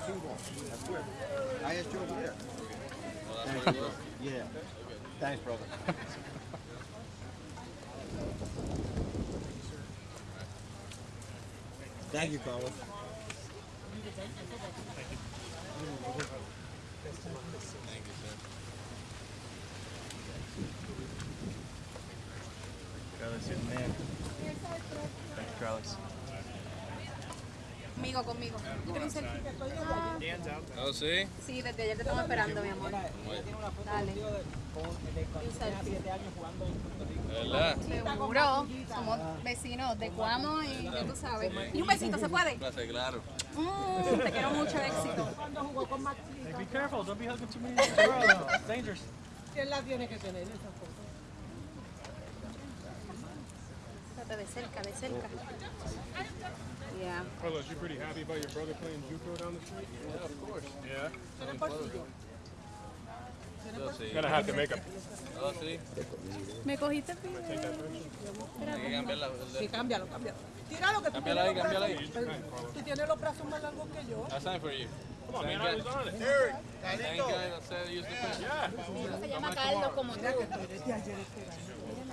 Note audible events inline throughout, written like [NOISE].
That's where. I asked you over there. Yeah. Okay. Thanks, brother. Thank you, Carlos. Thank you, sir. Carlos, in there. Thanks, Carlos. Conmigo, conmigo. Yo quiero un selfie. Ah, Oh, sí. sí, desde ayer te estamos esperando, mi amor. Dale. Un selfie. ¿De verdad? Seguro. Somos vecinos de Cuamo y ya tú sabes. Y un besito, ¿se puede? Clase, claro. Mm, te quiero mucho, [LAUGHS] éxito. Hey, be careful. Don't be hugging too many of the girls. It's dangerous. ¿Quién la tiene que tener de cerca, de cerca. Yeah. Carlos, you pretty happy about your brother playing JUCO down the street? Yeah, of course. Yeah. Son close. Yo sí. Gonna have to make a. Oh, sí. Me cogiste que cambiarla. Sí, cámbialo, cámbialo. Tíralo que tú ahí, tienes los cámbiala ahí. Tú tienes los brazos más largos que yo. That's time for you. Come on, man. I was on it. The pen. Yeah. Se llama Carlos como tú.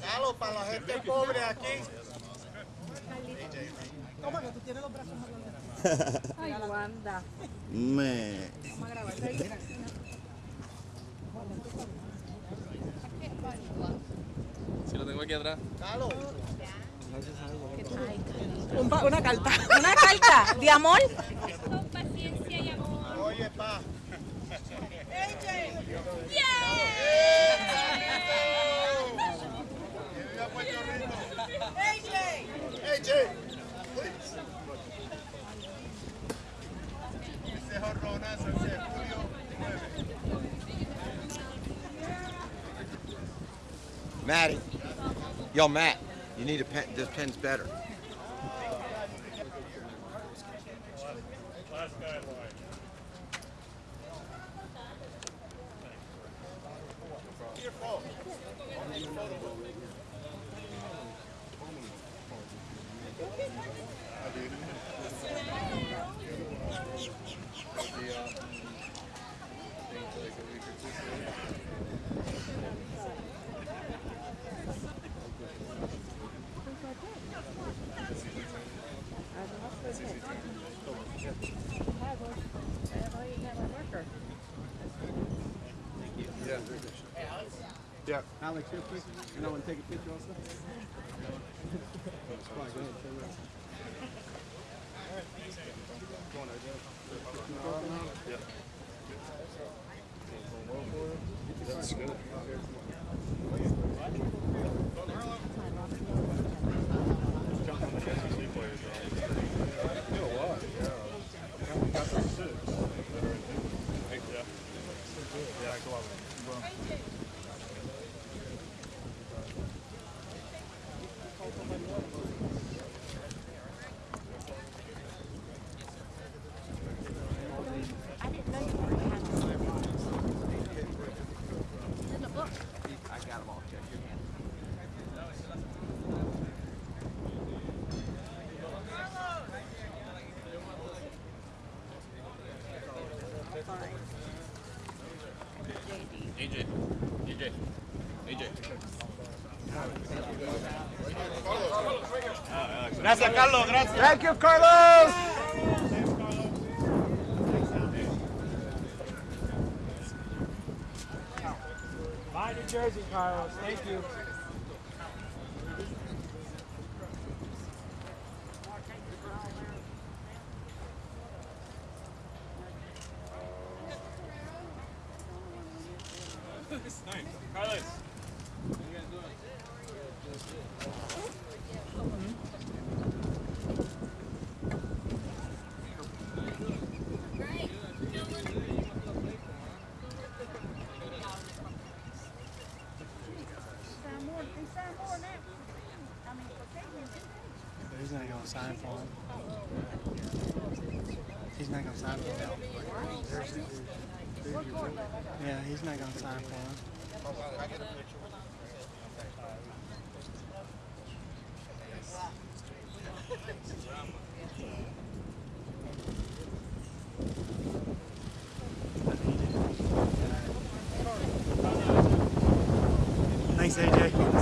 Carlos, para la gente pobre aquí. ¿Cómo que tú tienes los brazos largos? Ay, Wanda. Me. Vamos a grabar. Si lo tengo aquí atrás. Carlos. Un- Una carta. [LAUGHS] Una carta de amor. Oye, pa. Matty. Yo, Matt, you need a pen. This pen's better. Last guy in line. Yeah. Alex, here, quick. And I want to take a picture also. Fine, go ahead, turn around. That's good. Jumping on the SEC players, though. You know what? Yeah. We got those six that are in JUCO. Yeah. Yeah, go on. I got them all checked. AJ. AJ. AJ. Gracias, Carlos. Gracias. Thank you, Carlos! Bye, New Jersey, Carlos. Thank you. Yeah, he's not going to sign for him. Thanks, AJ.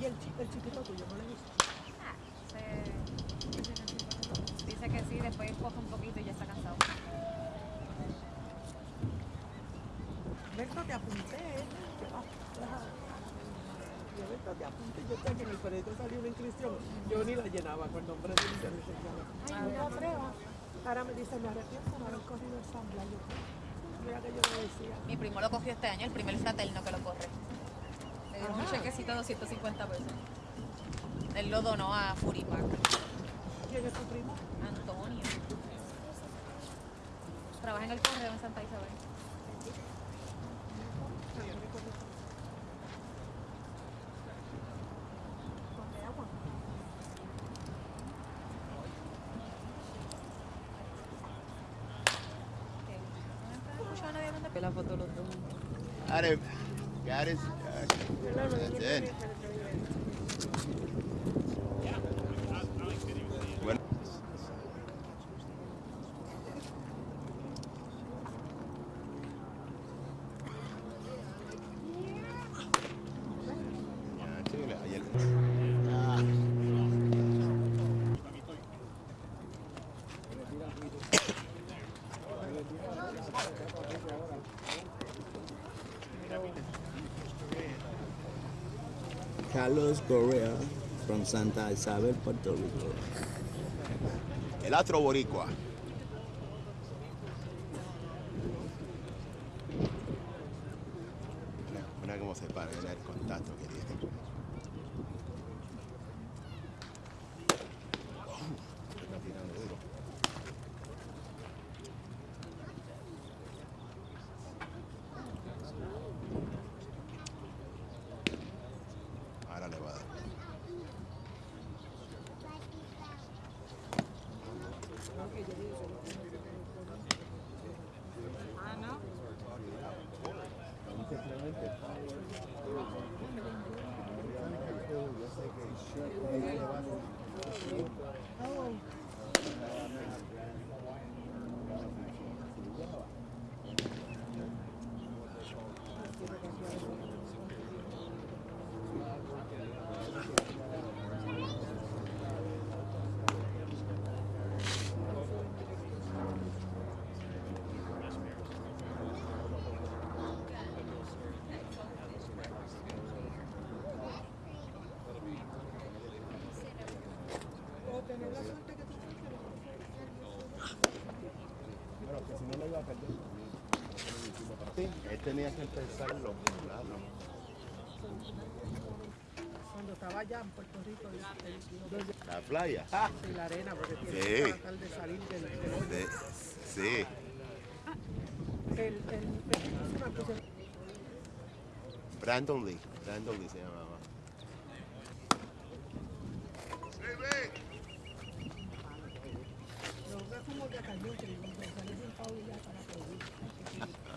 y el, el chiquito tuyo, ¿no le gusta? Ah, se- Dice que sí, después coge un poquito y ya está cansado. Berto, te apunté. Ajá. Yo, Berto, te apunté. Yo sé que en el periódico salió una inscripción. Yo ni la llenaba con nombre de licencia. Ay, no la prueba. Ahora me dice, me arrepiento no haber corrido el San Blas. Yo, Mira que yo le decía. Mi primo lo cogió este año, el primer fraterno que lo corre. Un chequecito de 250 pesos. Él lo donó a Furipac. ¿Quién es tu primo? Antonio. Trabaja en el correo en Santa Isabel. La foto los dos. It. Got it. That's it. Carlos Correa from Santa Isabel, Puerto Rico. El astro boricua. Mira, mira cómo se para, mira el contacto que tiene. Está tirando duro. Ahora le va a dar. O tener la suerte que tú Bueno, que si no lo iba a perder. Sí, él tenía que empezarlo. Claro. Cuando estaba allá en Puerto Rico, el, La playa. y la arena, porque tiene Sí. que tratar de salir del, del. De- sí. El, el, Brandon Lee. Brandon Lee se llamaba.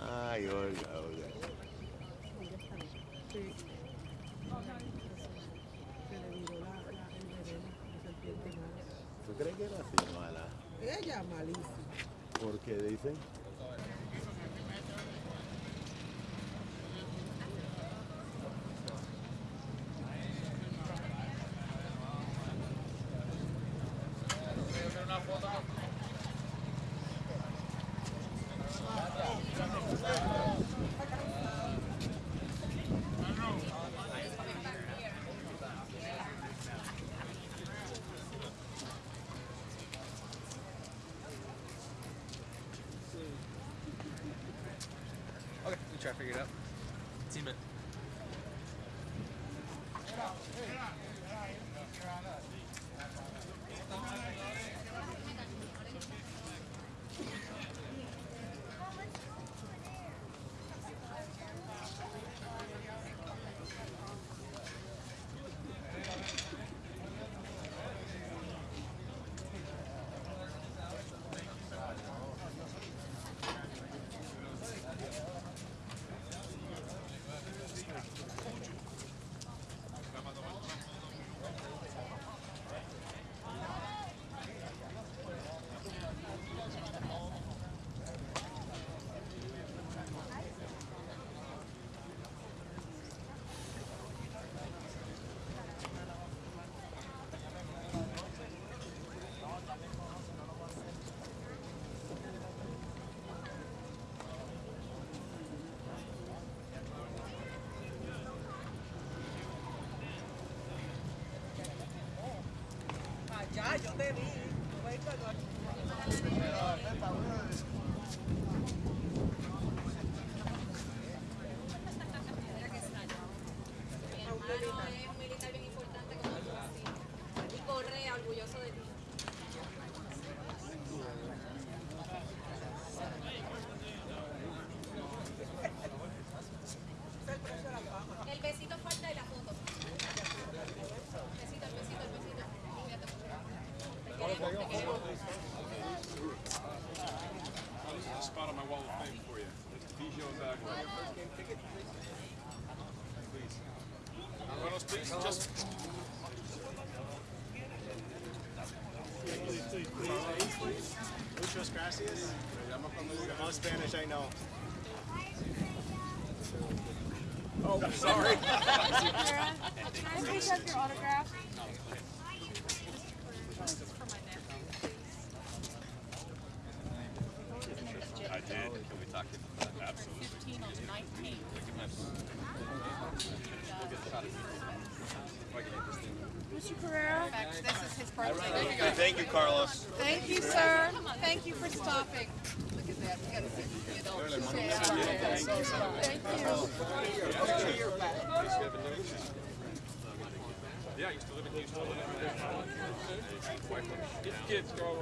Ay, Olga, Olga. ¿Tú crees que era así mala? Ella malísima. ¿Por qué dicen try to figure it out. Team it. Bandeirinha, hein? Vai entrar agora. Muchas gracias. The most Spanish I know. Oh, sorry. Can I please have your autograph? I did. Can we talk about that? Absolutely. 15 on 19. Mr. Carrera? This is his birthday. Thank you, Carlos. Thank you, sir. Thank you for stopping. Look at that. We gotta see the adults. Thank you. Yeah, I used to live in Houston. His kids go.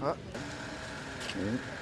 啊嗯。